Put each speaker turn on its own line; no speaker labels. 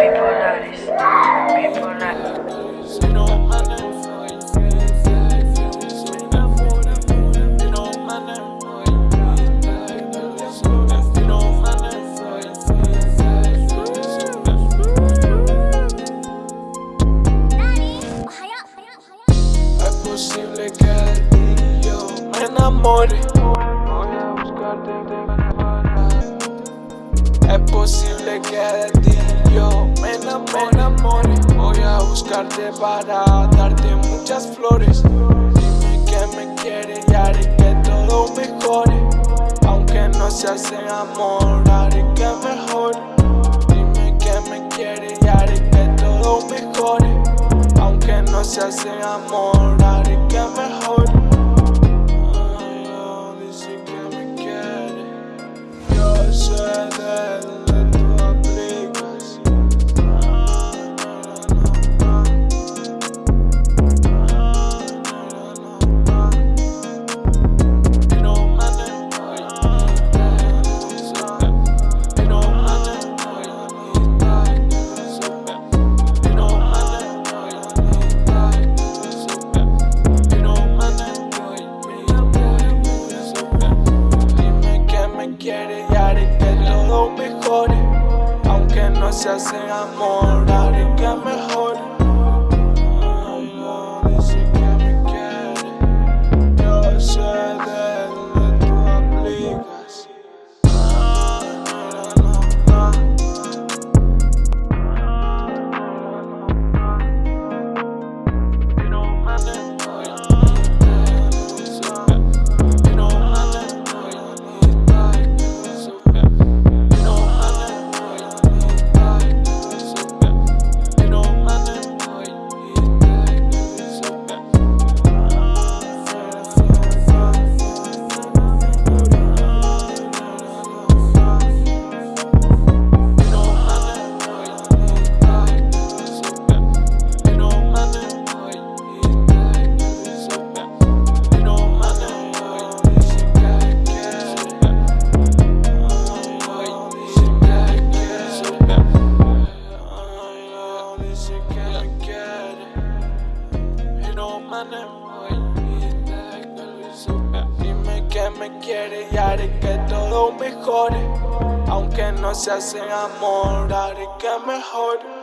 bipolares, bipolares. posible que de ti me enamore Voy a buscarte para Es posible que de ti yo me enamore. Voy a buscarte para darte muchas flores. Dime que me quieres y haré que todo mejore. Aunque no se hace amor, haré que mejore. Dime que me quieres y haré que todo mejore. Aunque no se hace amor, haré que mejore. Se hace amor, haré que mejore. Me quiere y haré que todo mejore. Aunque no se hace amor, haré que mejore.